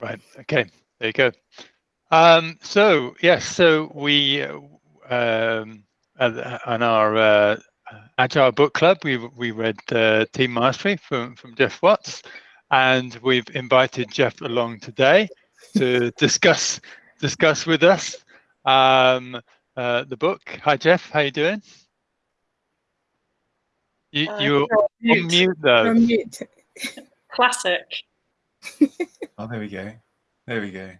Right. Okay. There you go. Um, so yes, so we um, on our uh, Agile Book Club, we we read uh, Team Mastery from from Geoff Watts, and we've invited Geoff along today to discuss discuss with us um, uh, the book. Hi, Geoff. How you doing? You uh, you're on mute, mute though. Mute. Classic. Oh, there we go. There we go.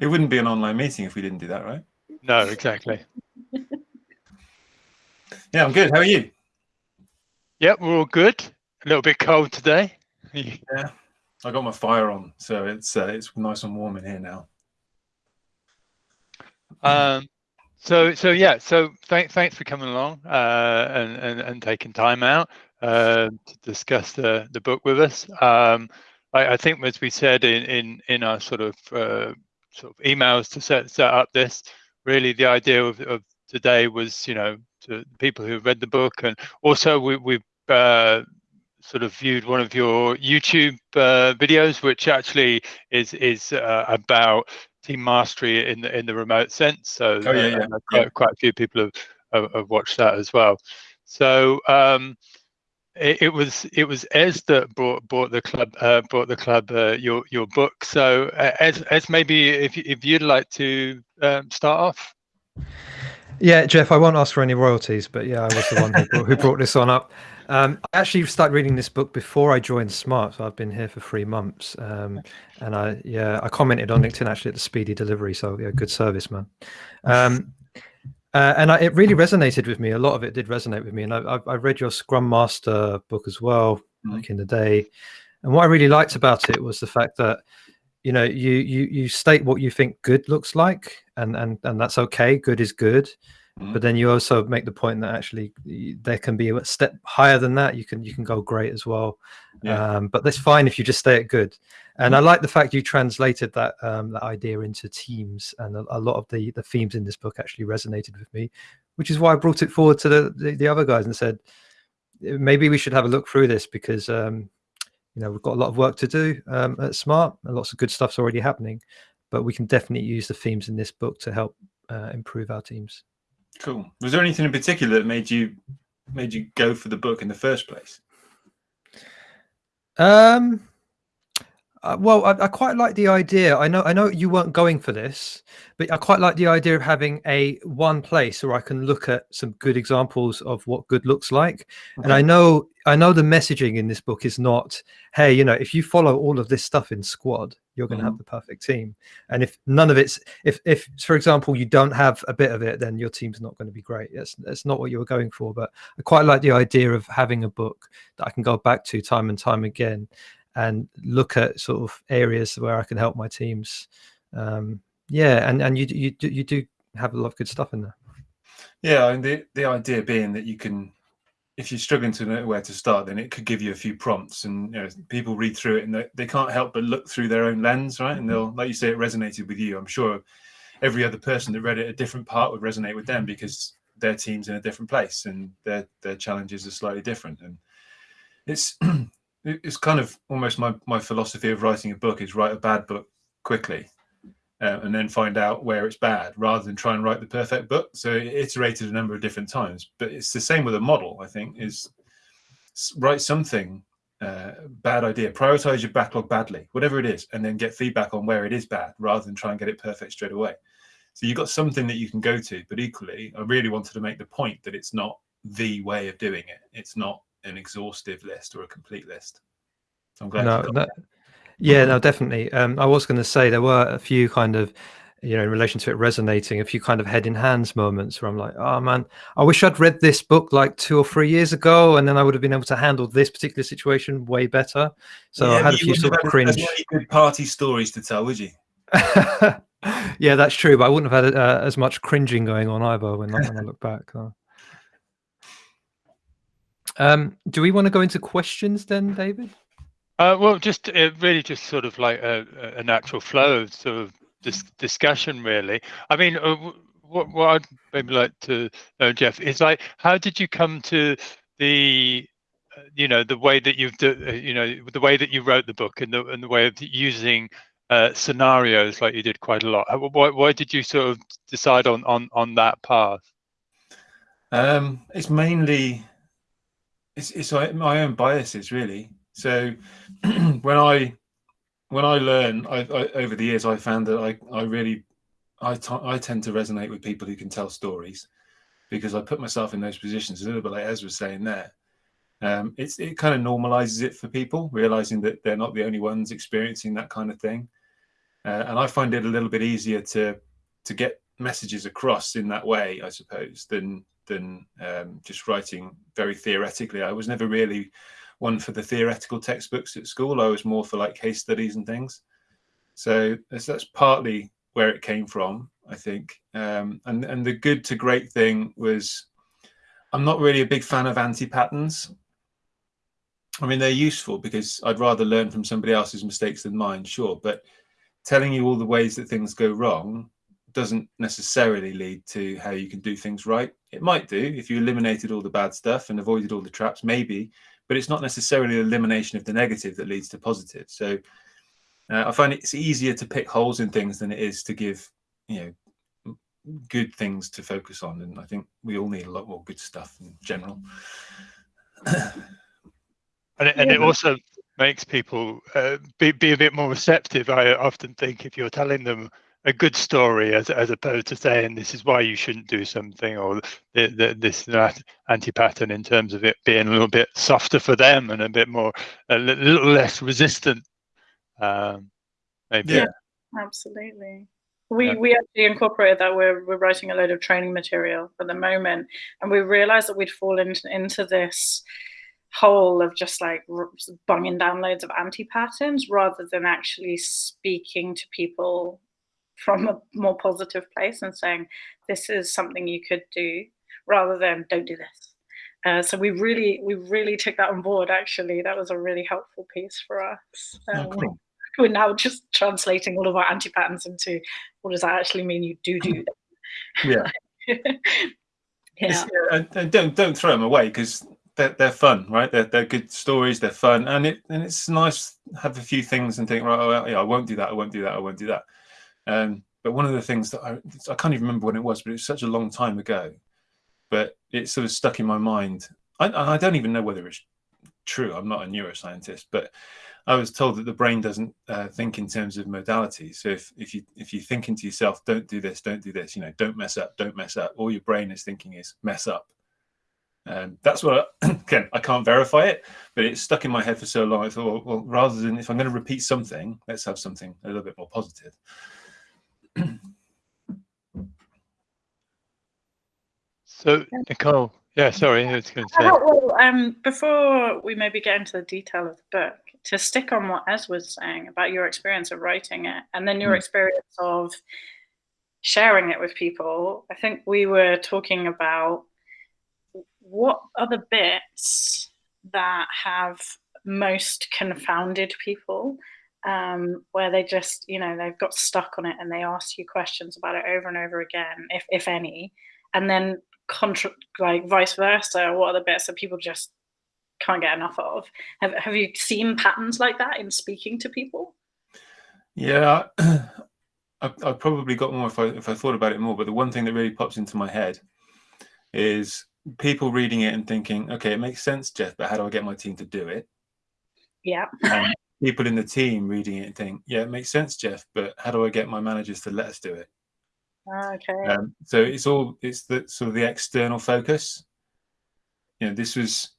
It wouldn't be an online meeting if we didn't do that, right? No, exactly. yeah, I'm good. How are you? Yep, we're all good. A little bit cold today. yeah, I got my fire on, so it's uh, it's nice and warm in here now. Um, so so yeah, so th thanks for coming along uh, and, and and taking time out uh, to discuss the the book with us. Um, I, I, think as we said in in in our sort of uh, sort of emails to set set up this, really the idea of, of today was you know to people who read the book and also we we've uh, sort of viewed one of your YouTube uh, videos, which actually is is uh, about team mastery in the in the remote sense. So oh, yeah, yeah. Quite, yeah. quite a few people have, have, have watched that as well. So um, it, was it was Ez that brought brought the club uh, brought the club uh, your your book. So uh, Ez maybe if if you'd like to um, start off. Yeah, Geoff, I won't ask for any royalties, but yeah, I was the one who brought, who brought this on up. Um, I actually started reading this book before I joined Smart, so I've been here for three months. Um, and I, yeah, I commented on LinkedIn actually at the speedy delivery. So yeah, good service, man. Um, uh, and I, it really resonated with me. A lot of it did resonate with me. And I, I read your Scrum Master book as well mm-hmm. back in the day. And what I really liked about it was the fact that you know you you you state what you think good looks like, and and and that's okay. Good is good But then you also make the point that actually there can be a step higher than that. You can you can go great as well. Yeah. Um, but that's fine if you just stay at good. And mm-hmm. I like the fact you translated that um, that idea into teams, and a, a, lot of the the themes in this book actually resonated with me, which is why I brought it forward to the the, the other guys and said maybe we should have a look through this because um, you know we've got a lot of work to do um, at Smart, and lots of good stuff's already happening, but we can definitely use the themes in this book to help uh, improve our teams. Cool. Was there anything in particular that made you made you go for the book in the first place? Um. Uh, well, I, I, quite like the idea. I know, I know you weren't going for this, but I quite like the idea of having a one place where I can look at some good examples of what good looks like. Okay. And I know, I know the messaging in this book is not, hey, you know, if you follow all of this stuff in squad, you're going to mm-hmm. have the perfect team. And if none of it's, if, if for example, you don't have a bit of it, then your team's not going to be great. That's, that's not what you were going for. But I quite like the idea of having a book that I can go back to time and time again and look at sort of areas where I can help my teams. Um, yeah, and and you you you do have a lot of good stuff in there. Yeah, and the the idea being that you can, if you're struggling to know where to start, then it could give you a few prompts, and you know people read through it and they, they can't help but look through their own lens, right? And mm-hmm. they'll, like you say, it resonated with you. I'm sure every other person that read it, a different part would resonate with them because their team's in a different place and their their challenges are slightly different, and it's it's kind of almost my, my philosophy of writing a book is write a bad book quickly uh, and then find out where it's bad rather than try and write the perfect book so it iterated a number of different times but it's the same with a model i think is write something uh, bad idea prioritize your backlog badly whatever it is and then get feedback on where it is bad rather than try and get it perfect straight away so you've got something that you can go to but equally i really wanted to make the point that it's not the way of doing it it's not an exhaustive list or a complete list. So I'm glad. No, that, yeah, no, definitely. Um, I was going to say there were a few kind of, you know, in relation to it resonating, a few kind of head in hands moments where I'm like, oh man, I wish I'd read this book like two or three years ago, and then I would have been able to handle this particular situation way better. So yeah, I had a few sort of cringe. good party stories to tell, would you? yeah, that's true. But I wouldn't have had uh, as much cringing going on either when, when I look back. Um, do we want to go into questions then, David? Uh, well, just uh, really just sort of like a, a natural flow of sort of this discussion, really. I mean, uh, what, what I'd maybe like to know, Geoff, is like, how did you come to the, uh, you know, the way that you've, uh, you know, the way that you wrote the book and the and the way of using uh, scenarios like you did quite a lot. Why, why did you sort of decide on on on that path? Um, it's mainly it's it's my own biases really. So when I when I learn I, I, over the years, I found that I I really I, I tend to resonate with people who can tell stories because I put myself in those positions a little bit like Ezra was saying there. Um, it's it kind of normalizes it for people, realizing that they're not the only ones experiencing that kind of thing. Uh, and I find it a little bit easier to to get messages across in that way, I suppose, than than um, just writing very theoretically. I was never really one for the theoretical textbooks at school. I was more for like case studies and things. So that's, that's partly where it came from, I think. Um, and and the good to great thing was, I'm not really a big fan of anti patterns. I mean, they're useful because I'd rather learn from somebody else's mistakes than mine, sure. But telling you all the ways that things go wrong doesn't necessarily lead to how you can do things right. It might do if you eliminated all the bad stuff and avoided all the traps, maybe, but it's not necessarily elimination of the negative that leads to positive. So uh, I find it's easier to pick holes in things than it is to give, you know, good things to focus on. And I think we all need a lot more good stuff in general. and it, and it also makes people uh, be, be a bit more receptive. I often think if you're telling them a good story as as opposed to saying this is why you shouldn't do something or the, the, this that anti-pattern in terms of it being a little bit softer for them and a bit more a little less resistant. Um maybe. Yeah. Absolutely. We yeah. we actually incorporated that we're, we're writing a load of training material at the moment and we realized that we'd fallen into, into this hole of just like bunging down loads of anti-patterns rather than actually speaking to people from a more positive place and saying this is something you could do rather than don't do this. Uh, so we really we really took that on board actually. That was a really helpful piece for us. Um, oh, cool. we're now just translating all of our anti-patterns into what does that actually mean you do do? Yeah. Yeah. And don't don't throw them away because they're, they're fun right? They're, they're good stories they're fun and it and it's nice have a few things and think right oh, yeah i won't do that i won't do that i won't do that um, but one of the things that I, I can't even remember when it was, but it was such a long time ago. But it sort of stuck in my mind. I, I don't even know whether it's true. I'm not a neuroscientist, but I was told that the brain doesn't uh, think in terms of modalities. So if, if you if you think into yourself, don't do this, don't do this, you know, don't mess up, don't mess up. All your brain is thinking is mess up. Um, that's what I, again I can't verify it, but it's stuck in my head for so long. I thought, well, rather than if I'm going to repeat something, let's have something a little bit more positive. So Nicole, yeah, sorry, I was going to say. Well, um, before we maybe get into the detail of the book, to stick on what Ez was saying about your experience of writing it, and then your mm. experience of sharing it with people, I think we were talking about what are the bits that have most confounded people um, where they just, you know, they've got stuck on it and they ask you questions about it over and over again, if, if any. And then, contra- like, vice versa, what are the bits that people just can't get enough of? Have, have you seen patterns like that in speaking to people? Yeah, I, I probably got more if I, if I thought about it more. But the one thing that really pops into my head is people reading it and thinking, okay, it makes sense, Geoff, but how do I get my team to do it? Yeah. And people in the team reading it and think, yeah, it makes sense, Geoff, but how do I get my managers to let us do it? Okay. Um, so it's all it's the sort of the external focus. You know, this was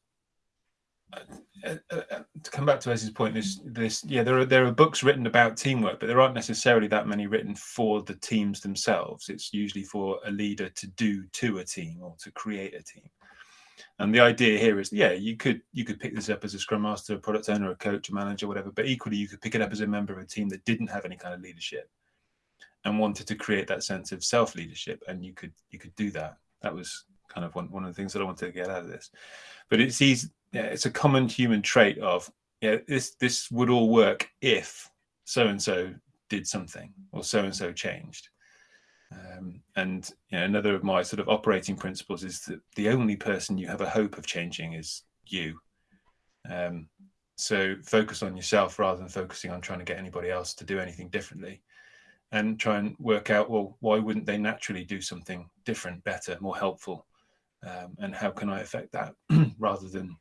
uh, uh, uh, to come back to Ez's point. This, this, yeah, there are there are books written about teamwork, but there aren't necessarily that many written for the teams themselves. It's usually for a leader to do to a team or to create a team. And the idea here is, yeah, you could you could pick this up as a scrum master, a product owner, a coach, a manager, whatever. But equally, you could pick it up as a member of a team that didn't have any kind of leadership and wanted to create that sense of self leadership, and you could you could do that. That was kind of one, one of the things that I wanted to get out of this. But it's easy, yeah, it's a common human trait of yeah, this this would all work if so and so did something or so and so changed. Um, and you know, another of my sort of operating principles is that the only person you have a hope of changing is you. Um, So focus on yourself rather than focusing on trying to get anybody else to do anything differently. And try and work out, well, why wouldn't they naturally do something different, better, more helpful? Um, and how can I affect that rather than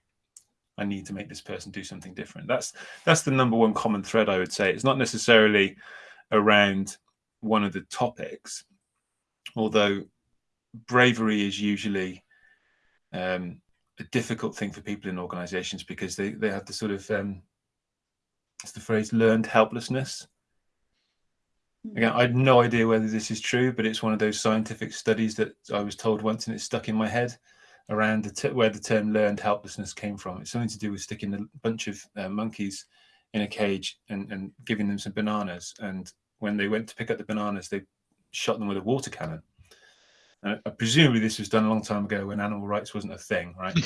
I need to make this person do something different. That's that's the number one common thread I would say. It's not necessarily around one of the topics, although bravery is usually um, a difficult thing for people in organizations because they, they have the sort of um, it's the phrase learned helplessness. Again, I had no idea whether this is true, but it's one of those scientific studies that I was told once and it's stuck in my head around the where the term learned helplessness came from. It's something to do with sticking a bunch of uh, monkeys in a cage and, and giving them some bananas. And when they went to pick up the bananas, they shot them with a water cannon. Uh, presumably, this was done a long time ago when animal rights wasn't a thing, right?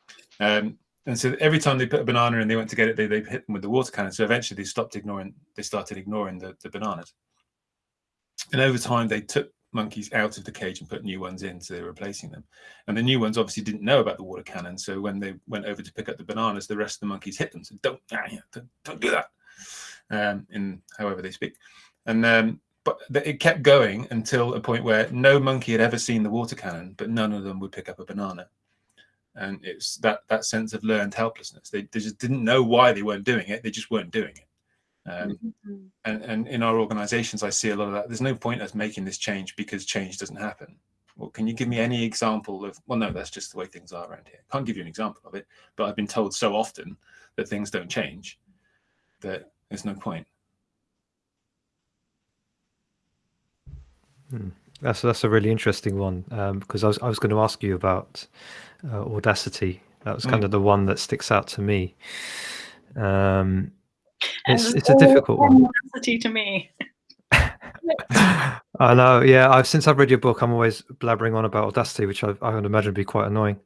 um, and so every time they put a banana in, they went to get it, they, they hit them with the water cannon. So eventually, they stopped ignoring. They started ignoring the, the bananas. And over time, they took monkeys out of the cage and put new ones in, so they're replacing them. And the new ones obviously didn't know about the water cannon, so when they went over to pick up the bananas, the rest of the monkeys hit them. So don't, ah, don't, don't do that, um, in however they speak. And um, but it kept going until a point where no monkey had ever seen the water cannon, but none of them would pick up a banana. And it's that that sense of learned helplessness. They, they just didn't know why they weren't doing it. They just weren't doing it. Um, mm-hmm. and, and in our organizations, I see a lot of that. There's no point us making this change because change doesn't happen. Well, can you give me any example of, well, no, that's just the way things are around here. Can't give you an example of it, but I've been told so often that things don't change that there's no point. Hmm. That's that's a really interesting one um, because I was I was going to ask you about uh, audacity. That was kind mm. of the one that sticks out to me. Um, it's it's a difficult one. Audacity to me. I know, yeah. I've since I've read your book, I'm always blabbering on about Audacity, which I, I would imagine would be quite annoying.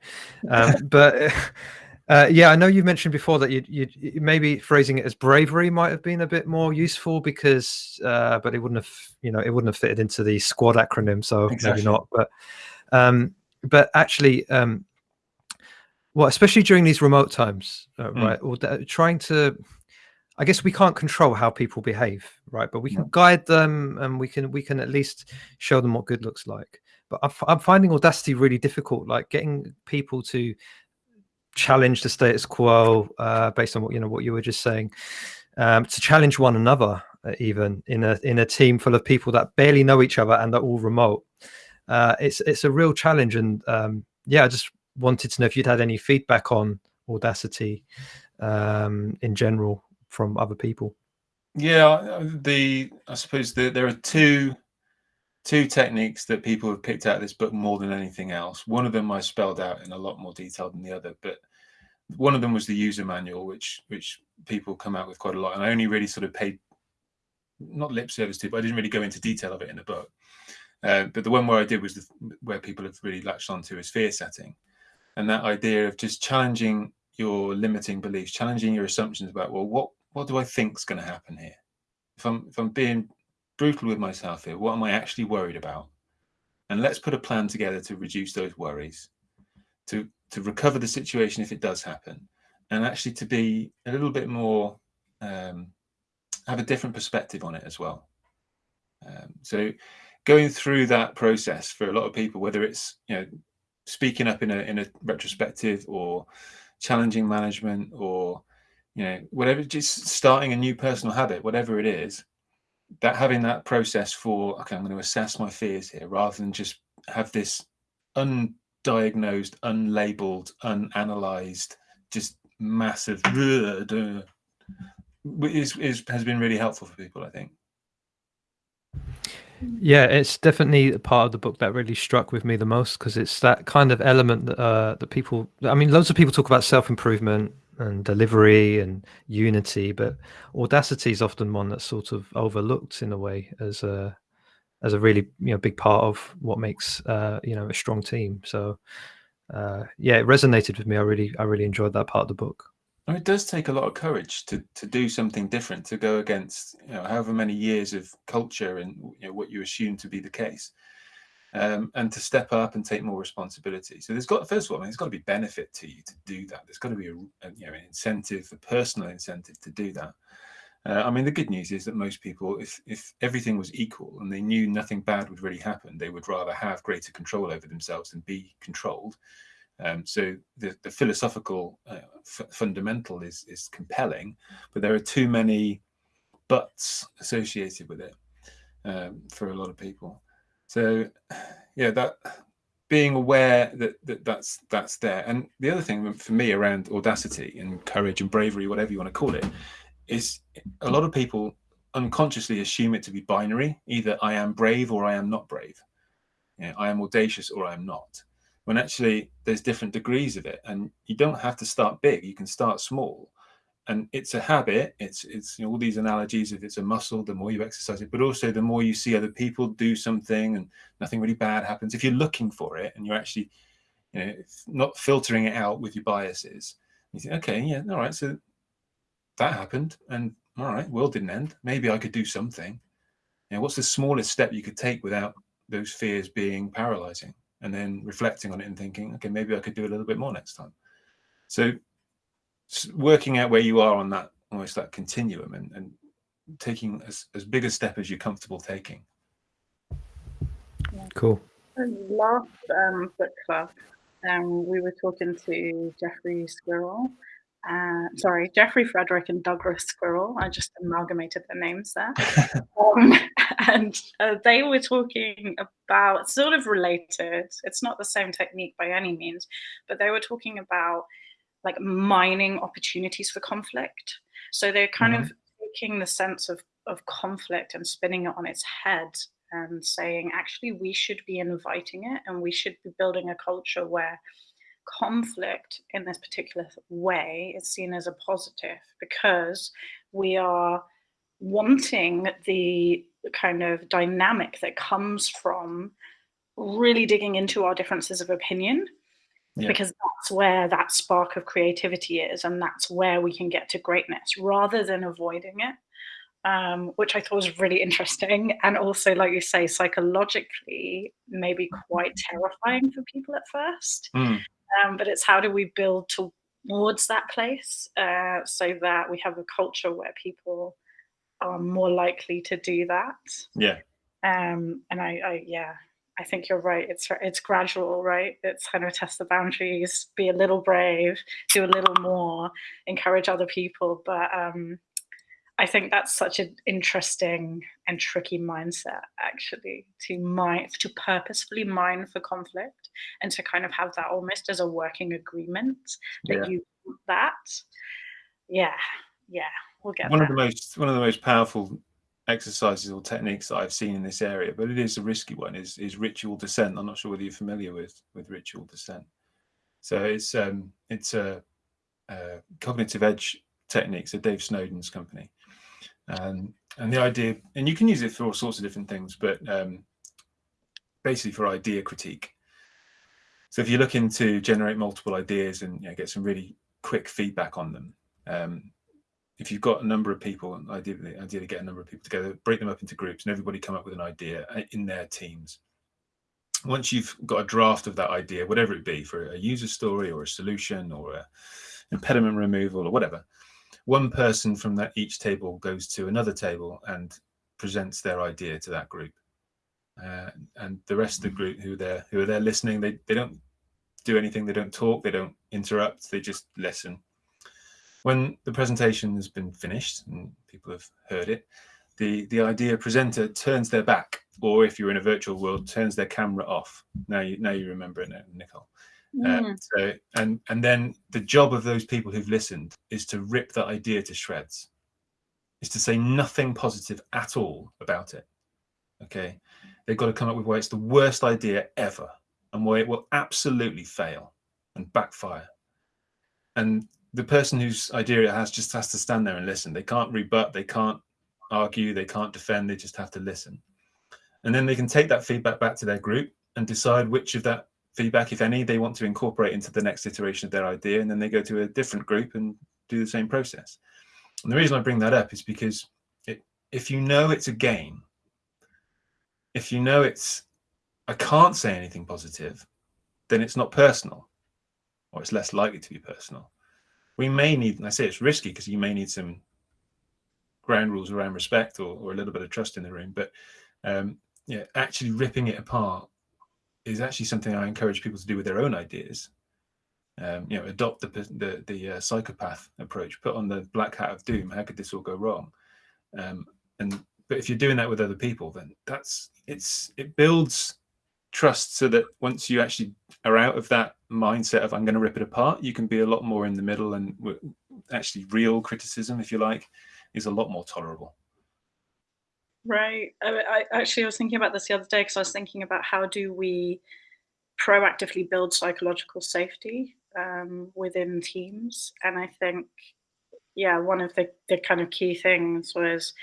Um, but uh, yeah, I know you've mentioned before that you, you maybe phrasing it as bravery might have been a bit more useful because, uh, but it wouldn't have, you know, it wouldn't have fitted into the squad acronym, so exactly. maybe not. But um, but actually, um, well, especially during these remote times, uh, mm. right? Or trying to I guess we can't control how people behave, right? But we can guide them, and we can we can at least show them what good looks like. But I'm, finding Audacity really difficult, like getting people to challenge the status quo uh, based on what you know what you were just saying, um, to challenge one another, uh, even in a in a team full of people that barely know each other and are all remote. Uh, it's it's a real challenge, and um, yeah, I just wanted to know if you'd had any feedback on Audacity um, in general from other people? Yeah, the I suppose the, there are two two techniques that people have picked out of this book more than anything else. One of them I spelled out in a lot more detail than the other, but one of them was the user manual, which which people come out with quite a lot, and I only really sort of paid not lip service to, but I didn't really go into detail of it in the book. Uh, but the one where I did was the, where people have really latched onto is fear setting, and that idea of just challenging your limiting beliefs, challenging your assumptions about well, what what do I think is going to happen here? If I'm if I'm being brutal with myself here, what am I actually worried about? And let's put a plan together to reduce those worries, to to recover the situation if it does happen, and actually to be a little bit more um, have a different perspective on it as well. Um, so going through that process for a lot of people, whether it's you know speaking up in a in a retrospective or challenging management or you know whatever just starting a new personal habit whatever it is that having that process for okay i'm going to assess my fears here rather than just have this undiagnosed unlabeled unanalyzed just massive is, is has been really helpful for people i think yeah, it's definitely a part of the book that really struck with me the most because it's that kind of element that, uh, that people. I mean, loads of people talk about self improvement and delivery and unity but audacity is often one that's sort of overlooked in a way as a as a really you know big part of what makes uh you know a strong team. So uh yeah it resonated with me. I really i really enjoyed that part of the book. It does take a lot of courage to to do something different to go against you know however many years of culture and you know what you assume to be the case um, and to step up and take more responsibility. So there's got first of all, I mean, there's got to be benefit to you to do that. There's got to be a, a you know an incentive, a personal incentive to do that. Uh, I mean, the good news is that most people, if if everything was equal and they knew nothing bad would really happen, they would rather have greater control over themselves than be controlled. Um, so the, the philosophical uh, fundamental is is compelling, but there are too many buts associated with it um, for a lot of people. So yeah, that being aware that, that that's that's there. And the other thing for me around audacity and courage and bravery, whatever you want to call it, is a lot of people unconsciously assume it to be binary. Either i am brave or i am not brave. You know, i am audacious or i am not. When actually there's different degrees of it and you don't have to start big you can start small and it's a habit it's it's you know, all these analogies if it's a muscle the more you exercise it but also the more you see other people do something and nothing really bad happens if you're looking for it and you're actually you know not filtering it out with your biases you think okay yeah all right so that happened and all right world didn't end. Maybe i could do something. You know what's the smallest step you could take without those fears being paralyzing? And then reflecting on it and thinking okay maybe i could do a little bit more next time. So working out where you are on that almost that continuum and, and taking as, as big a step as you're comfortable taking cool last um, book club um, we were talking to jeffrey squirrel uh, sorry, Jeffrey Fredrick and Douglas Squirrel. I just amalgamated their names there. um, and uh, they were talking about sort of related. It's not the same technique by any means, but they were talking about like mining opportunities for conflict. So they're kind mm-hmm. of taking the sense of, of conflict and spinning it on its head and saying, actually, we should be inviting it and we should be building a culture where conflict in this particular way is seen as a positive because we are wanting the kind of dynamic that comes from really digging into our differences of opinion yeah. because that's where that spark of creativity is and that's where we can get to greatness rather than avoiding it um, which I thought was really interesting. And also, like you say, psychologically, maybe quite terrifying for people at first. Mm um, but it's how do we build towards that place uh, so that we have a culture where people are more likely to do that. Yeah. Um, and I, I, yeah, I think you're right. It's it's gradual, right? It's kind of test the boundaries, be a little brave, do a little more, encourage other people. But um, I think that's such an interesting and tricky mindset, actually, to mine, to purposefully mine for conflict and to kind of have that almost as a working agreement that yeah. you that. Yeah, yeah, we'll get one there. of the most one of the most powerful exercises or techniques that I've seen in this area, but it is a risky one. Is is ritual dissent? I'm not sure whether you're familiar with with ritual dissent. So it's um it's a, a cognitive edge technique, so Dave Snowden's company um, and the idea, and you can use it for all sorts of different things, but um, basically for idea critique. So if you're looking to generate multiple ideas and you know, get some really quick feedback on them, um, if you've got a number of people, and ideally, ideally get a number of people together, break them up into groups, and everybody come up with an idea uh, in their teams. Once you've got a draft of that idea, whatever it be, for a user story or a solution or a impediment removal or whatever, one person from that each table goes to another table and presents their idea to that group. Uh, and the rest of the group who they're who are there listening, they, they don't do anything, they don't talk, they don't interrupt, they just listen. When the presentation has been finished and people have heard it, the, the idea presenter turns their back, or if you're in a virtual world, turns their camera off. Now you now you remember it now, Nicole. Mm. Uh, so, and and then the job of those people who've listened is to rip that idea to shreds, is to say nothing positive at all about it. Okay, they've got to come up with why it's the worst idea ever, and why it will absolutely fail and backfire. And the person whose idea it has just has to stand there and listen. They can't rebut, they can't argue, they can't defend. They just have to listen, and then they can take that feedback back to their group and decide which of that feedback, if any, they want to incorporate into the next iteration of their idea, and then they go to a different group and do the same process. And the reason I bring that up is because it, if you know it's a game, if you know it's I can't say anything positive, then it's not personal, or it's less likely to be personal. We may need, I say it's risky because you may need some ground rules around respect or, or a little bit of trust in the room, but um, yeah, actually ripping it apart is actually something I encourage people to do with their own ideas. Um, you know, adopt the the, the uh, psychopath approach, put on the black hat of doom. How could this all go wrong? Um, and but if you're doing that with other people, then that's it's it builds trust so that once you actually are out of that mindset of I'm going to rip it apart, you can be a lot more in the middle and actually real criticism, if you like, is a lot more tolerable. Right. I, I actually was thinking about this the other day because I was thinking about how do we proactively build psychological safety um, within teams, and I think yeah, one of the the kind of key things was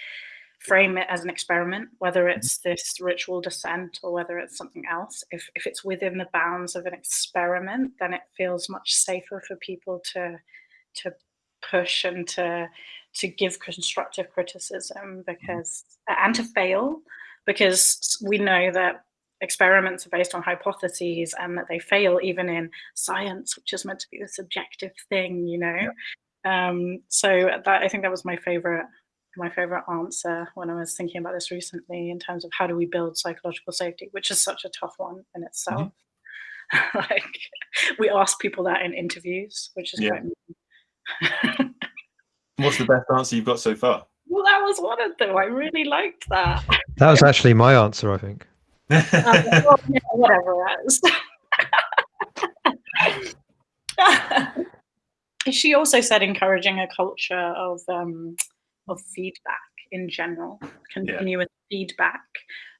frame it as an experiment, whether mm-hmm. it's this ritual dissent or whether it's something else. If if it's within the bounds of an experiment, then it feels much safer for people to to push and to to give constructive criticism mm-hmm. because and to fail because we know that experiments are based on hypotheses and that they fail even in science which is meant to be the subjective thing you know yeah. um, so that i think that was my favorite my favorite answer when i was thinking about this recently in terms of how do we build psychological safety which is such a tough one in itself mm-hmm. like we ask people that in interviews which is yeah. quite What's the best answer you've got so far? Well, that was one of them. I really liked that. That was actually my answer, I think. um, well, yeah, whatever else. she also said encouraging a culture of um, of feedback in general, continuous yeah. feedback,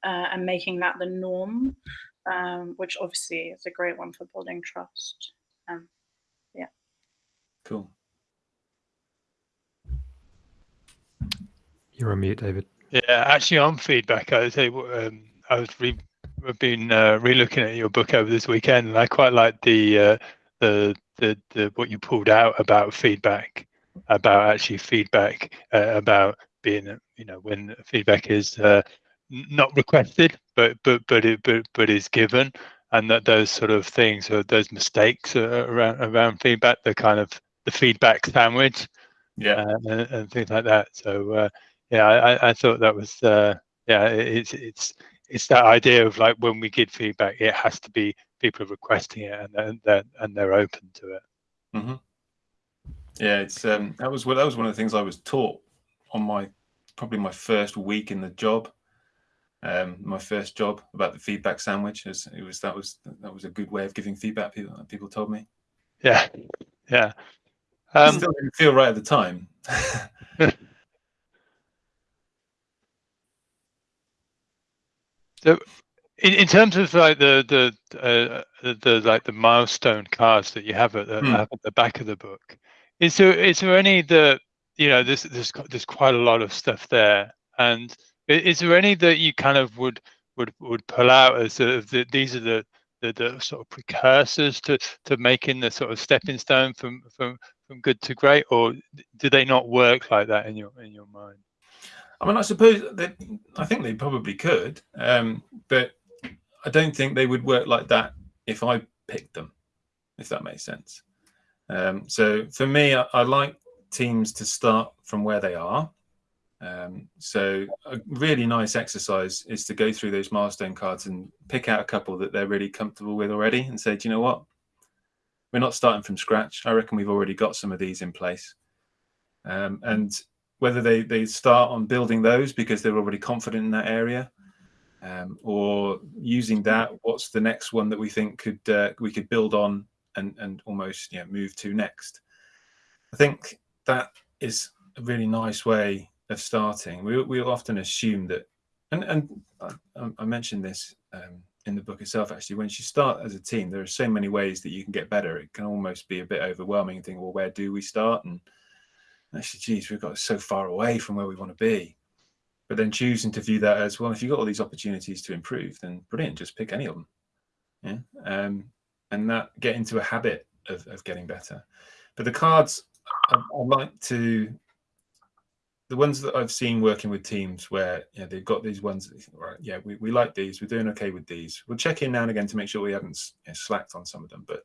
uh, and making that the norm, um, which obviously is a great one for building trust. Um, yeah. Cool. You're on mute, David. Yeah, actually, on feedback, I would say um, I was re- I've been uh, re-looking at your book over this weekend, and I quite like the uh, the, the the what you pulled out about feedback, about actually feedback uh, about being you know when feedback is uh, not requested, but but but it but but is given, and that those sort of things or those mistakes around around feedback, the kind of the feedback sandwich, yeah, uh, and, and, things like that. So uh, yeah, I, I thought that was uh, yeah, it's it's it's that idea of like when we give feedback, it has to be people requesting it and and they're, and they're open to it. Mm-hmm. Yeah, it's um, that was well, that was one of the things I was taught on my probably my first week in the job. Um, my first job about the feedback sandwich is it was that was that was a good way of giving feedback. People people told me. Yeah, yeah. Um, still didn't feel right at the time. So, in, in terms of like the the, uh, the, the like the milestone cards that you have at the, mm. at the back of the book, is there is there any that you know there's there's there's quite a lot of stuff there, and is there any that you kind of would would would pull out as sort of the, these are the, the the sort of precursors to to making the sort of stepping stone from from from good to great, or do they not work like that in your in your mind? I mean, I suppose that I think they probably could, um, but I don't think they would work like that if I picked them, if that makes sense. Um, so for me, I, I, like teams to start from where they are. Um, so a really nice exercise is to go through those milestone cards and pick out a couple that they're really comfortable with already and say, do you know what? We're not starting from scratch. I reckon we've already got some of these in place. Um, and whether they, they start on building those because they're already confident in that area um, or using that what's the next one that we think could uh, we could build on and and almost you know, move to next i think that is a really nice way of starting we, we often assume that and and i, I mentioned this um, in the book itself actually when you start as a team there are so many ways that you can get better it can almost be a bit overwhelming and think well where do we start and actually, geez, we've got so far away from where we want to be. But then choosing to view that as well, if you've got all these opportunities to improve, then brilliant, just pick any of them. Yeah. Um, and that get into a habit of, of getting better. But the cards, I, I like to the ones that I've seen working with teams where you know, they've got these ones, right? Yeah, we, we like these. We're doing okay with these. We'll check in now and again to make sure we haven't you know, slacked on some of them. But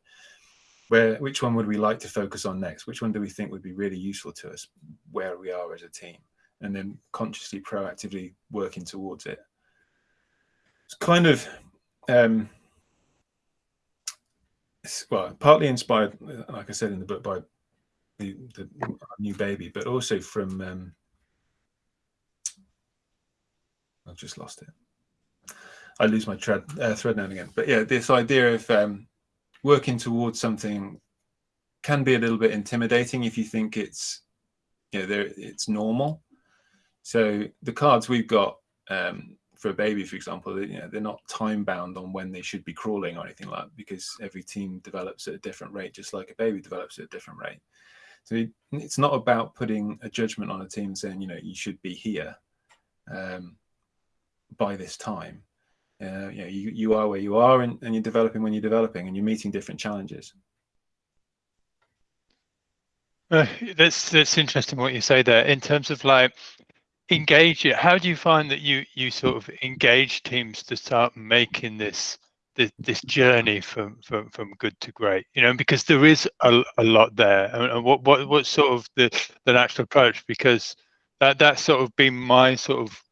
where which one would we like to focus on next? Which one do we think would be really useful to us where we are as a team? And then consciously, proactively working towards it. It's kind of um, well, partly inspired, like I said in the book, by the, the new baby, but also from um, I've just lost it. I lose my thread, uh, thread now and again. But yeah, this idea of um, working towards something can be a little bit intimidating if you think it's, you know, it's normal. So the cards we've got um, for a baby, for example, you know, they're not time bound on when they should be crawling or anything like that because every team develops at a different rate, just like a baby develops at a different rate. So it's not about putting a judgment on a team saying, you know, you should be here. Um, by this time. Uh, you, know, you, you are where you are and, and you're developing when you're developing and you're meeting different challenges. Uh, that's that's interesting what you say there in terms of like engage it. How do you find that you you sort of engage teams to start making this this, this journey from, from from good to great? You know, because there is a, a lot there. And what what what sort of the the natural approach? Because that that's sort of been my sort of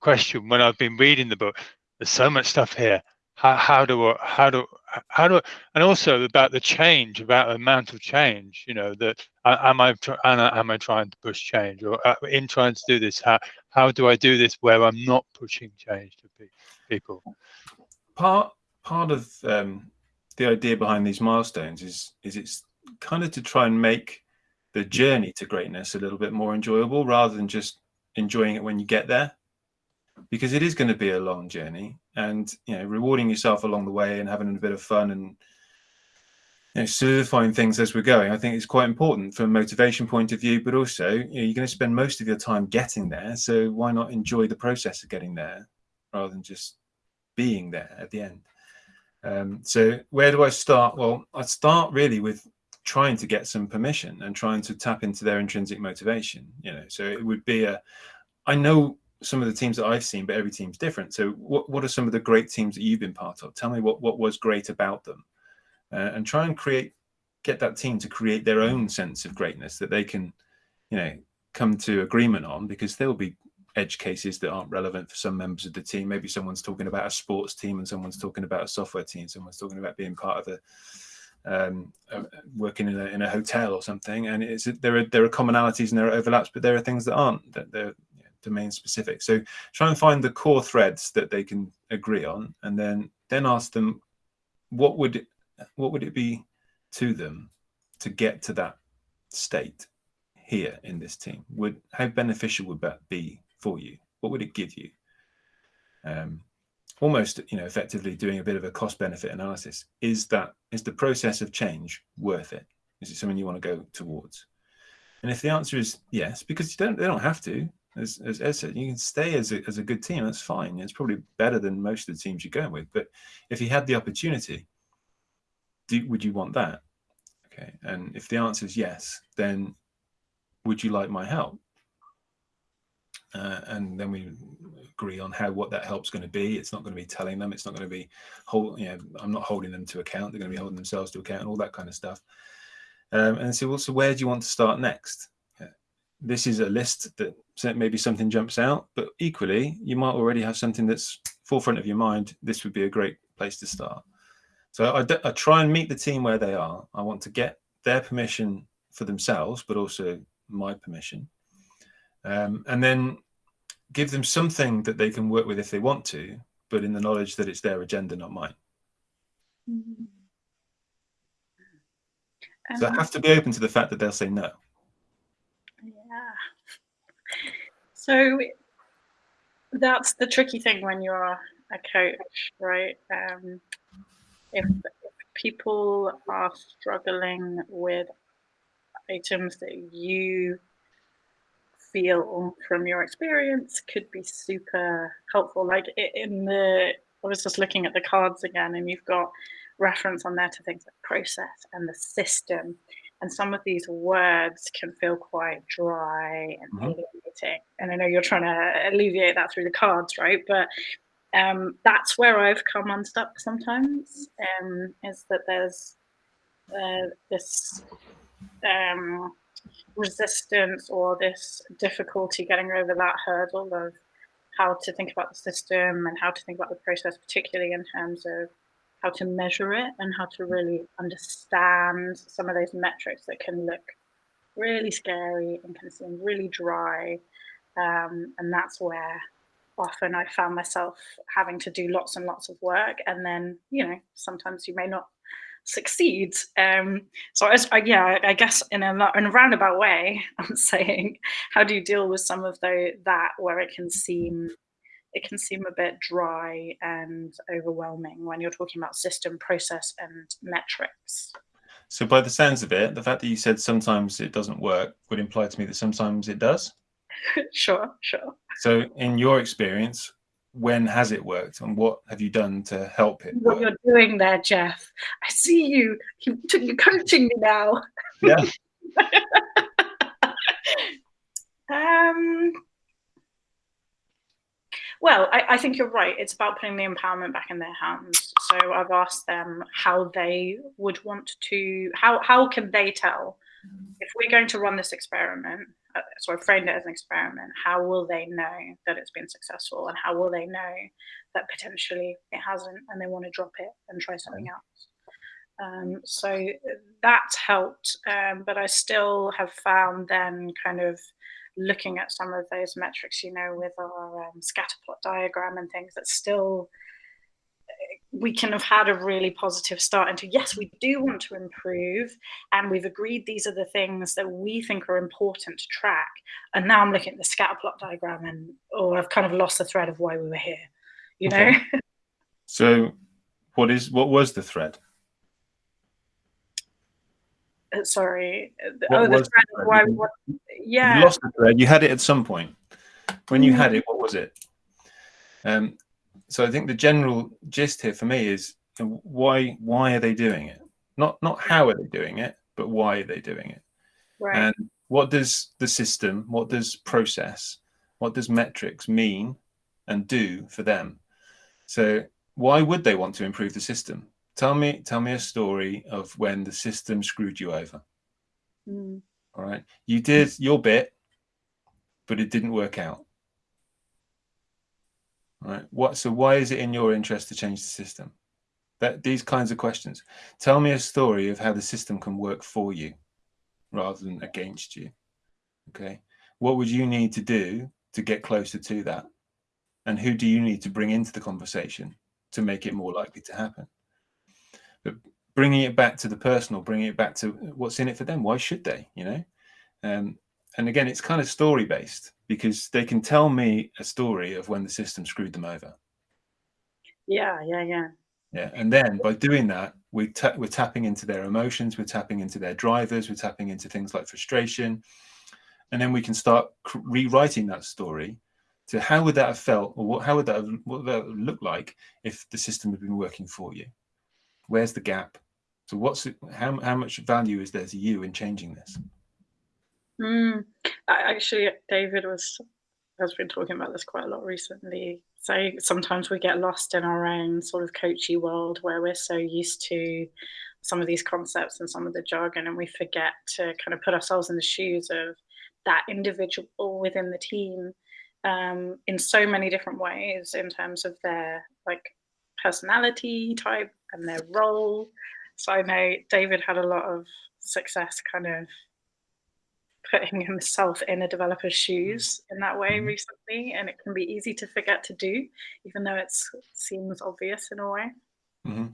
question when I've been reading the book. There's so much stuff here. How, how do I, how do how do and also about the change, about the amount of change. You know that am I am I trying to push change or uh, in trying to do this? How how do I do this where I'm not pushing change to people? Part part of um, the idea behind these milestones is is it's kind of to try and make the journey to greatness a little bit more enjoyable rather than just enjoying it when you get there because it is going to be a long journey and you know rewarding yourself along the way and having a bit of fun and you know, solidifying things as we're going i think is quite important from a motivation point of view but also you know, you're going to spend most of your time getting there so why not enjoy the process of getting there rather than just being there at the end? Um, so where do i start? Well i start really with trying to get some permission and trying to tap into their intrinsic motivation you know so it would be a i know some of the teams that I've seen, but every team's different. So what, what are some of the great teams that you've been part of? Tell me what, what was great about them uh, and try and create, get that team to create their own sense of greatness that they can, you know, come to agreement on because there'll be edge cases that aren't relevant for some members of the team. Maybe someone's talking about a sports team and someone's talking about a software team. Someone's talking about being part of a, um, uh, working in a, in a hotel or something. And it's, there are, there are commonalities and there are overlaps, but there are things that aren't, that they're, domain specific. So try and find the core threads that they can agree on, and then then ask them what would it, what would it be to them to get to that state here in this team? Would how beneficial would that be for you? What would it give you? Um, almost you know effectively doing a bit of a cost benefit analysis is that is the process of change worth it is it something you want to go towards and if the answer is yes because you don't they don't have to as, as said, you can stay as a, as a good team. That's fine. It's probably better than most of the teams you're going with. But if you had the opportunity, do, would you want that? Okay. And if the answer is yes, then would you like my help? Uh, and then we agree on how what that help's going to be. It's not going to be telling them. It's not going to be hold. You know, I'm not holding them to account. They're going to be holding themselves to account and all that kind of stuff. Um, and so, well, so where do you want to start next? This is a list that maybe something jumps out, but equally, you might already have something that's forefront of your mind. This would be a great place to start. So I, I try and meet the team where they are. I want to get their permission for themselves, but also my permission. Um, and then give them something that they can work with if they want to, but in the knowledge that it's their agenda, not mine. Mm -hmm. so I have to be open to the fact that they'll say no. So that's the tricky thing when you're a coach, right? Um, if, if people are struggling with items that you feel from your experience could be super helpful. Like in the, I was just looking at the cards again, and you've got reference on there to things like process and the system and some of these words can feel quite dry and mm-hmm. alienating. And I know you're trying to alleviate that through the cards, right? But um, that's where I've come unstuck sometimes. Um, is that there's uh, this um, resistance or this difficulty getting over that hurdle of how to think about the system and how to think about the process, particularly in terms of how to measure it and how to really understand some of those metrics that can look really scary and can seem really dry. Um, and that's where often I found myself having to do lots and lots of work. And then, you know, sometimes you may not succeed. Um, so, I, I, yeah, I guess in a, in a roundabout way, I'm saying, how do you deal with some of the, that where it can seem it can seem a bit dry and overwhelming when you're talking about system, process, and metrics. So, by the sounds of it, the fact that you said sometimes it doesn't work would imply to me that sometimes it does. sure, sure. So, in your experience, when has it worked and what have you done to help it? What work? you're doing there, Geoff. I see you. You're coaching me now. Yeah. um, well, I, I, think you're right. It's about putting the empowerment back in their hands. So I've asked them how they would want to, how, how can they tell if we're going to run this experiment? Uh, so I've framed it as an experiment. How will they know that it's been successful? And how will they know that potentially it hasn't and they want to drop it and try something else? Um, so that's helped. Um, but I still have found then kind of looking at some of those metrics, you know, with our um, scatter plot diagram and things, that still we can have had a really positive start into yes we do want to improve and we've agreed these are the things that we think are important to track. And now i'm looking at the scatter plot diagram and or oh, i've kind of lost the thread of why we were here you okay. know? So what is what was the thread? uh, sorry. What oh, the thread why what, yeah. You lost the thread. You had it at some point. When you had mm. it, what was it? Um, so I think the general gist here for me is why why are they doing it? Not not how are they doing it, but why are they doing it? Right. And what does the system, what does process, what does metrics mean and do for them? So why would they want to improve the system? Tell me, tell me a story of when the system screwed you over. Mm. All right. You did your bit, but it didn't work out. All right. What so why is it in your interest to change the system? That these kinds of questions. Tell me a story of how the system can work for you rather than against you. Okay. What would you need to do to get closer to that? And who do you need to bring into the conversation to make it more likely to happen? But bringing it back to the personal, bringing it back to what's in it for them. Why should they? You know, um, and again, it's kind of story based because they can tell me a story of when the system screwed them over. Yeah, yeah, yeah. Yeah, and then by doing that, we ta- we're tapping into their emotions, we're tapping into their drivers, we're tapping into things like frustration, and then we can start rewriting that story to how would that have felt, or what, how would that have, what would that look like if the system had been working for you? Where's the gap? So what's it, how how much value is there to you in changing this? Mm, actually, David was has been talking about this quite a lot recently. So sometimes we get lost in our own sort of coachy world where we're so used to some of these concepts and some of the jargon, and we forget to kind of put ourselves in the shoes of that individual within the team um, in so many different ways in terms of their like personality type and their role. So I know David had a lot of success kind of putting himself in a developer's shoes in that way mm-hmm. recently, and it can be easy to forget to do, even though it seems obvious in a way. Mm-hmm.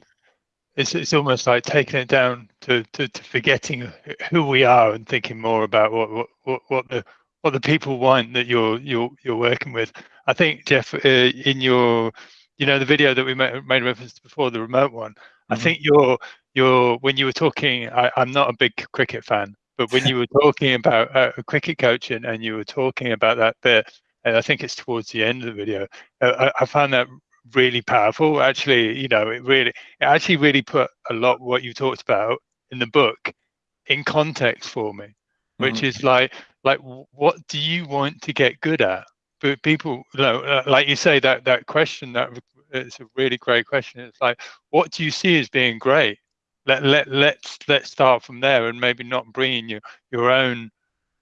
It's it's almost like taking it down to, to, to, forgetting who we are and thinking more about what what, what the what the people want that you're you're you're working with. I think Geoff, uh, in your you know the video that we made, made reference to before the remote one mm-hmm. i think you're you're when you were talking I, am not a big cricket fan but when you were talking about uh, cricket coaching and you were talking about that bit and i think it's towards the end of the video uh, I, I found that really powerful actually you know it really it actually really put a lot what you talked about in the book in context for me, which Mhm. is like like what do you want to get good at? But people, you know, like you say that that question that it's a really great question. It's like, what do you see as being great? Let let let's let's start from there, and maybe not bringing your your own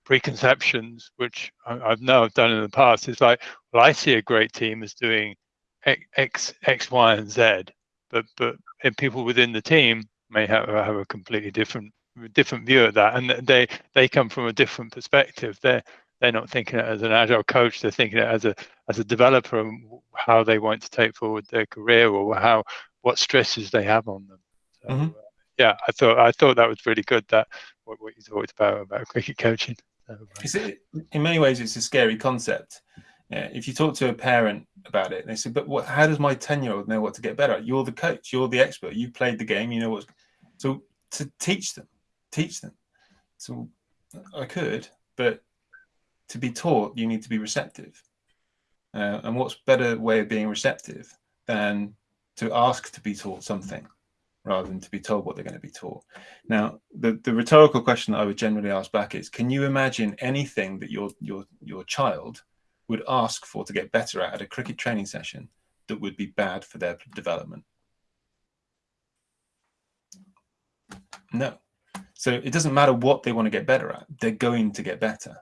preconceptions, which I, I've know I've done in the past. It's like, well, I see a great team as doing X, X, X, Y, and Z, but but and people within the team may have have a completely different different view of that, and they they come from a different perspective. They're they're not thinking it as an agile coach. They're thinking it as a as a developer and how they want to take forward their career or how what stresses they have on them. So, Mhm. uh, yeah, I thought I thought that was really good. That what, what you talked about about cricket coaching. So, uh, It's a- in many ways, it's a scary concept. Yeah, if you talk to a parent about it, they say, "But what, how does my ten-year-old know what to get better at? You're the coach. You're the expert. You played the game. You know what." So to teach them, teach them. So I could, but to be taught, you need to be receptive. Uh, and what's better way of being receptive than to ask to be taught something rather than to be told what they're going to be taught. Now, the, the rhetorical question that I would generally ask back is, can you imagine anything that your your your child would ask for to get better at at a cricket training session that would be bad for their development? No. So it doesn't matter what they want to get better at, they're going to get better.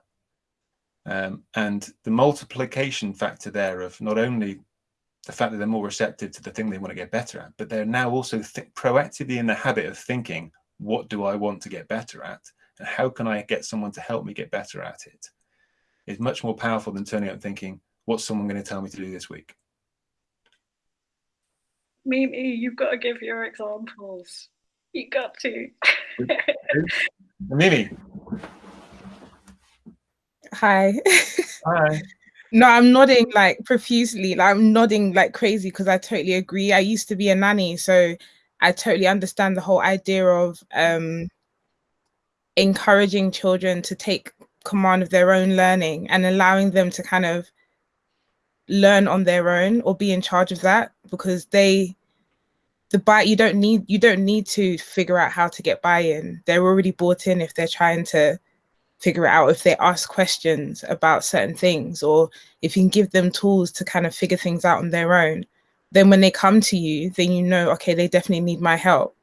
Um, and the multiplication factor there of not only the fact that they're more receptive to the thing they want to get better at, but they're now also proactively in the habit of thinking, what do I want to get better at? And how can I get someone to help me get better at it? it? Is much more powerful than turning up and thinking, what's someone going to tell me to do this week? Mimi, you've got to give your examples. You got to. Mimi, Hi. hi. no, I'm nodding like profusely. Like I'm nodding like crazy because I totally agree. I used to be a nanny, so I totally understand the whole idea of um encouraging children to take command of their own learning and allowing them to kind of learn on their own or be in charge of that because they the buy you don't need you don't need to figure out how to get buy-in they're already bought in if they're trying to figure it out if they ask questions about certain things or if you can give them tools to kind of figure things out on their own then when they come to you then you know okay they definitely need my help.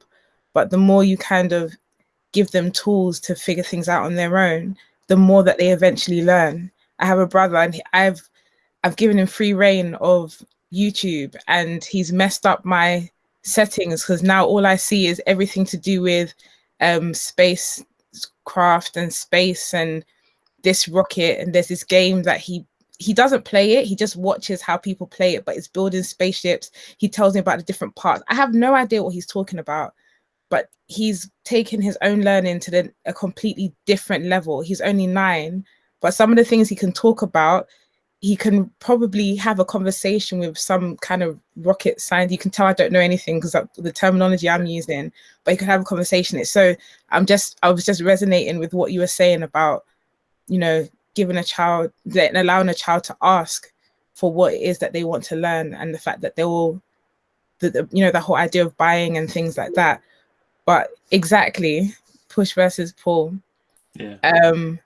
But the more you kind of give them tools to figure things out on their own the more that they eventually learn. I have a brother and i've i've given him free reign of youtube and he's messed up my settings because now all i see is everything to do with um space craft and space and this rocket and there's this game that he he doesn't play it. He just watches how people play it but it's building spaceships. He tells me about the different parts. I have no idea what he's talking about but he's taken his own learning to the, a completely different level. He's only nine but some of the things he can talk about he can probably have a conversation with some kind of rocket science. You can tell I don't know anything because the terminology I'm using, but you can have a conversation. It's so I'm just I was just resonating with what you were saying about, you know, giving a child letting allowing a child to ask for what it is that they want to learn and the fact that they will the, the you know the whole idea of buying and things like that. But exactly, push versus pull. Yeah. Um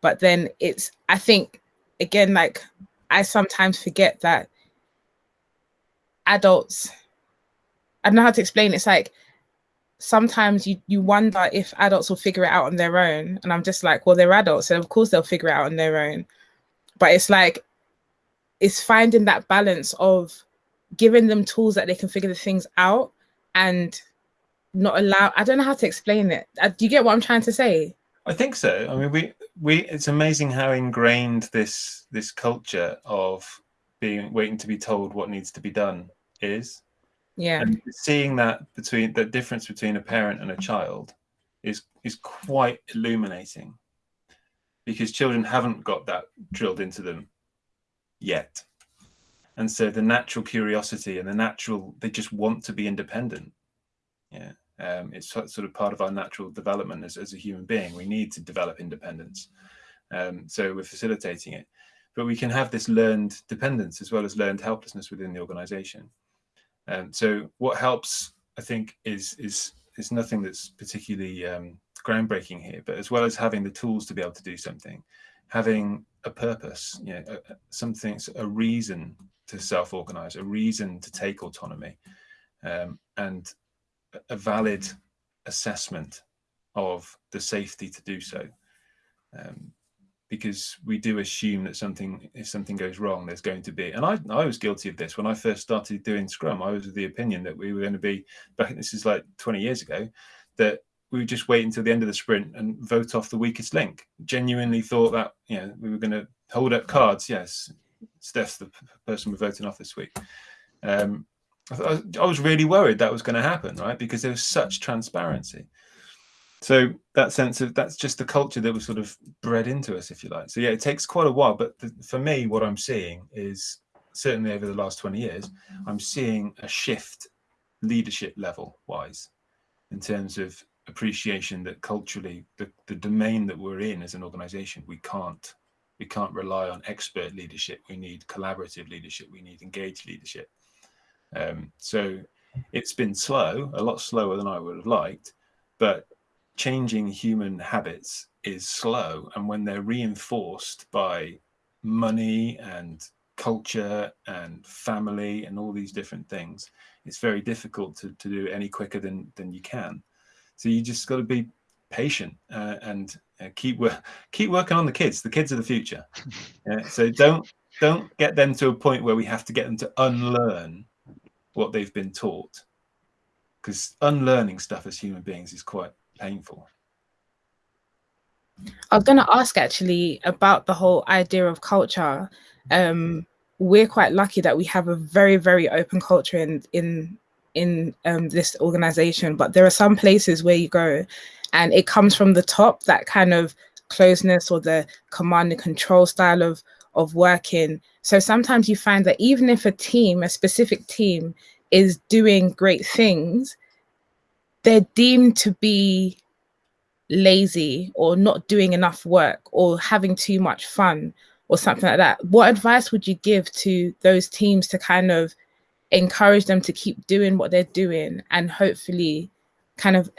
but then it's I think again like I sometimes forget that adults I don't know how to explain it's like sometimes you you wonder if adults will figure it out on their own. And I'm just like well they're adults and of course they'll figure it out on their own. But it's like it's finding that balance of giving them tools that they can figure the things out and not allow I don't know how to explain it. Uh, do you get what I'm trying to say I think so. I mean, we we it's amazing how ingrained this this culture of being waiting to be told what needs to be done is. yeah And seeing that between the difference between a parent and a child is is quite illuminating because children haven't got that drilled into them yet. And so the natural curiosity and the natural they just want to be independent. Yeah. Um, it's sort of part of our natural development as, as a human being. We need to develop independence. Um, so we're facilitating it. But we can have this learned dependence as well as learned helplessness within the organization. Um, so what helps, I think, is is is nothing that's particularly um, groundbreaking here. But as well as having the tools to be able to do something, having a purpose, you know, a, something, a reason to self-organize, a reason to take autonomy, um, and a valid assessment of the safety to do so. Um, because we do assume that something, if something goes wrong, there's going to be, and I, I was guilty of this when I first started doing Scrum. I was of the opinion that we were going to be, back, this is like 20 years ago, that we would just wait until the end of the sprint and vote off the weakest link. Genuinely thought that, you know, we were going to hold up cards. Yes, Steph's the person we're voting off this week. Um, I, I was really worried that was going to happen, right? Because there was such transparency. So that sense of that's just the culture that was sort of bred into us, if you like. So yeah, it takes quite a while. But the, for me, what I'm seeing is certainly over the last 20 years, I'm seeing a shift leadership level wise in terms of appreciation that culturally the, the domain that we're in as an organization, we can't we can't rely on expert leadership. We need collaborative leadership. We need engaged leadership. Um, so it's been slow, a lot slower than I would have liked, but changing human habits is slow. And when they're reinforced by money and culture and family and all these different things, it's very difficult to, to do any quicker than, than you can. So you just got to be patient uh, and uh, keep keep working on the kids. The kids are the future. so don't don't get them to a point where we have to get them to unlearn what they've been taught, because unlearning stuff as human beings is quite painful. I was going to ask actually about the whole idea of culture. Um, we're quite lucky that we have a very, very open culture in in in um, this organization, but there are some places where you go and it comes from the top, that kind of closeness or the command and control style of of working. So sometimes you find that even if a team, a specific team, is doing great things, they're deemed to be lazy or not doing enough work or having too much fun or something like that. What advice would you give to those teams to kind of encourage them to keep doing what they're doing and hopefully kind of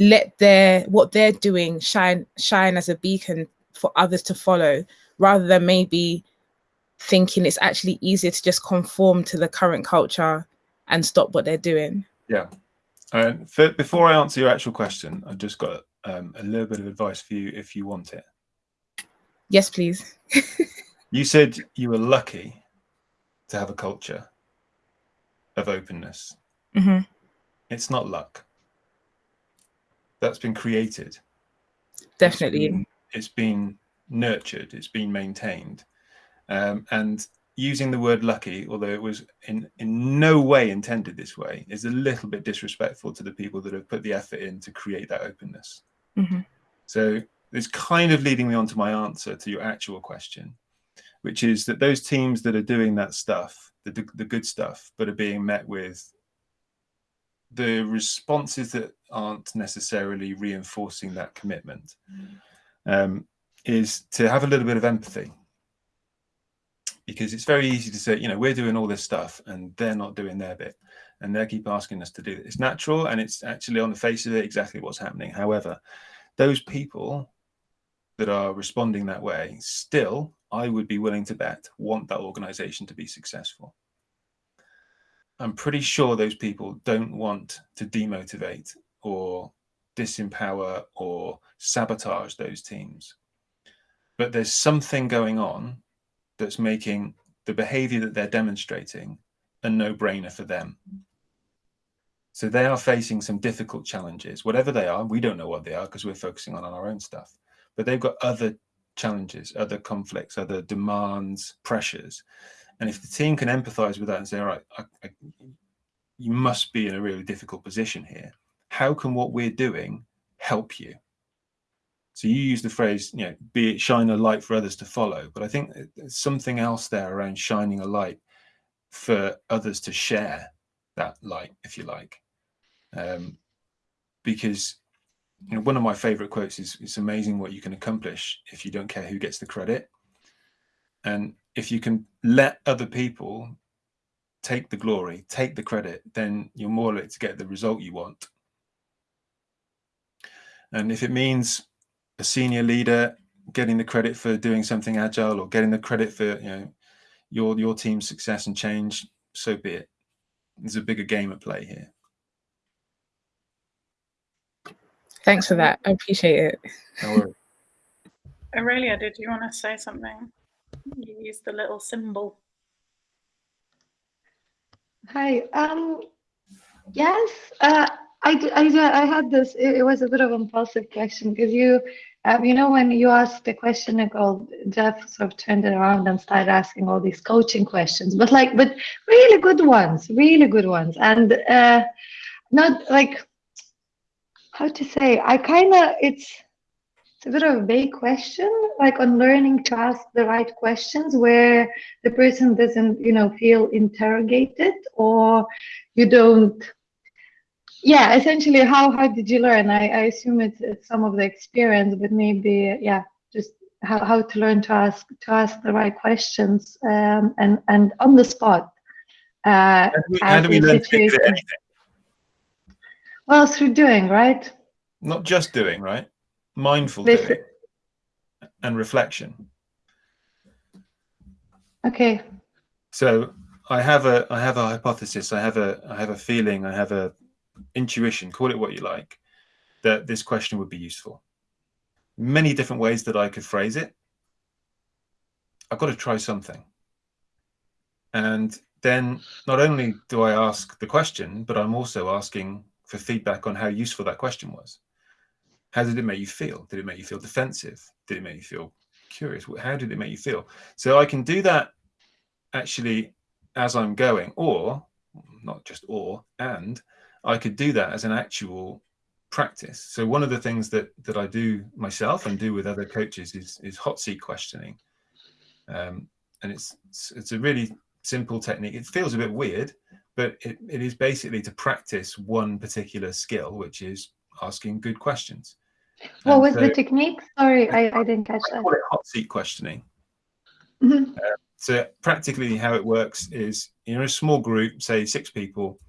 let their what they're doing shine shine as a beacon for others to follow rather than maybe thinking it's actually easier to just conform to the current culture and stop what they're doing. Yeah. And for, before i answer your actual question i've just got um, a little bit of advice for you if you want it. Yes please. You said you were lucky to have a culture of openness. Mm-hmm. it's not luck. That's been created. Definitely. it's been, it's been nurtured it's been maintained. Um, and using the word lucky although it was in in no way intended this way is a little bit disrespectful to the people that have put the effort in to create that openness. Mm-hmm. so it's kind of leading me on to my answer to your actual question which is that those teams that are doing that stuff the, the good stuff but are being met with the responses that aren't necessarily reinforcing that commitment. Um, is to have a little bit of empathy. Because it's very easy to say you know we're doing all this stuff and they're not doing their bit and they keep asking us to do it. It's natural and it's actually on the face of it exactly what's happening. However those people that are responding that way still i would be willing to bet want that organization to be successful. I'm pretty sure those people don't want to demotivate or disempower or sabotage those teams. But there's something going on that's making the behavior that they're demonstrating a no-brainer for them. So they are facing some difficult challenges, whatever they are. We don't know what they are because we're focusing on, our own stuff. But they've got other challenges, other conflicts, other demands, pressures and if the team can empathize with that and say, all right, I, I, you must be in a really difficult position here. How can what we're doing help you? So you use the phrase, you know, be it shine a light for others to follow. But I think there's something else there around shining a light for others to share that light, if you like. Um, because you know, one of my favorite quotes is, it's amazing what you can accomplish if you don't care who gets the credit. And if you can let other people take the glory, take the credit, then you're more likely to get the result you want. And if it means a senior leader getting the credit for doing something agile or getting the credit for you know your your team's success and change, so be it. There's a bigger game at play here. Thanks for that. I appreciate it. No worries. Aurelia, did you want to say something? You used the little symbol. Hi. Um, yes, uh, I, I, I had this, it, it was a bit of an impulsive question because you, um, you know, when you asked the question, Nicole, Geoff sort of turned it around and started asking all these coaching questions, but like, but really good ones, really good ones. And uh, not like, how to say, I kind of, it's, it's a bit of a vague question, like on learning to ask the right questions where the person doesn't, you know, feel interrogated or you don't. Yeah, essentially, how how did you learn? I, I assume it's, it's some of the experience, but maybe yeah, just how, how to learn to ask to ask the right questions um, and and on the spot. Uh, How do we, how do we learn to do anything? Well, through doing, right? Not just doing, right? Mindful Listen- doing and reflection. Okay. So I have a I have a hypothesis. I have a I have a feeling. I have a intuition. Call it what you like. That this question would be useful. Many different ways that I could phrase it. I've got to try something. And then not only do I ask the question, but I'm also asking for feedback on how useful that question was. How did it make you feel? Did it make you feel defensive? Did it make you feel curious? How did it make you feel? So I can do that actually as I'm going, or not just or, and I could do that as an actual practice. So one of the things that that I do myself and do with other coaches is is hot seat questioning, um, and it's it's a really simple technique. It feels a bit weird, but it, it is basically to practice one particular skill, which is asking good questions. What And was so the technique? Sorry, I, I didn't catch I that. call it hot seat questioning. Mhm. So practically how it works is you're in a small group, say six people,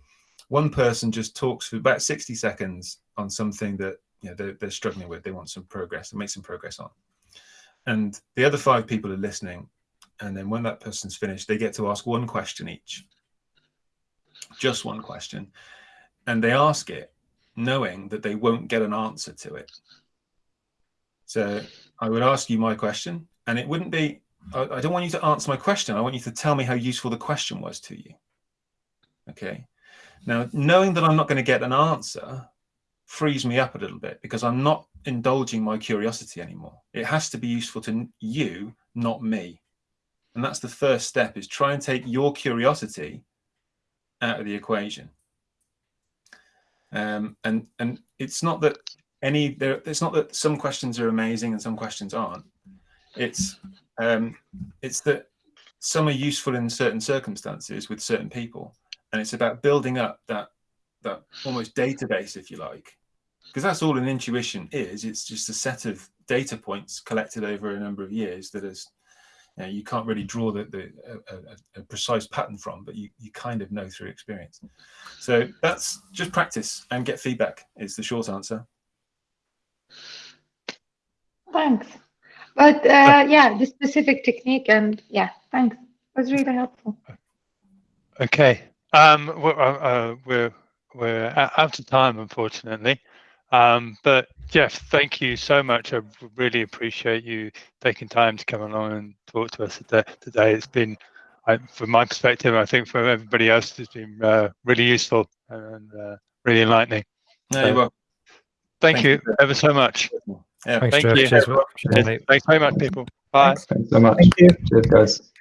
one person just talks for about 60 seconds on something that you know they're, they're struggling with, they want some progress, to make some progress on. And the other five people are listening. And then when that person's finished, they get to ask one question each. Just one question. And they ask it knowing that they won't get an answer to it. So I would ask you my question, and it wouldn't be I, I don't want you to answer my question. I want you to tell me how useful the question was to you. Okay. Now, knowing that I'm not going to get an answer frees me up a little bit because I'm not indulging my curiosity anymore. It has to be useful to you, not me. And that's the first step is try and take your curiosity out of the equation. Um, and and it's not that any there it's not that some questions are amazing and some questions aren't. It's um, it's that some are useful in certain circumstances with certain people, and it's about building up that that almost database, if you like, because that's all an intuition is. It's just a set of data points collected over a number of years that is. You, know, you can't really draw the, the a, a, a precise pattern from, but you, you kind of know through experience. So that's just practice and get feedback is the short answer. Thanks. But uh, yeah, the specific technique and yeah, thanks. It was really helpful. Okay. Um, we're, uh, uh, we're we're out of time, unfortunately. Um, but Geoff, thank you so much. I really appreciate you taking time to come along and talk to us today. today. It's been, I, from my perspective, I think from everybody else, it's been uh, really useful and uh, really enlightening. No, you're So- welcome. Thank, Thank you you. ever so much. Yeah. Thanks, Thank Geoff. you. Cheers. Cheers, Cheers. Thanks very much, people. Bye. Thanks so much. Thank you. Cheers, guys.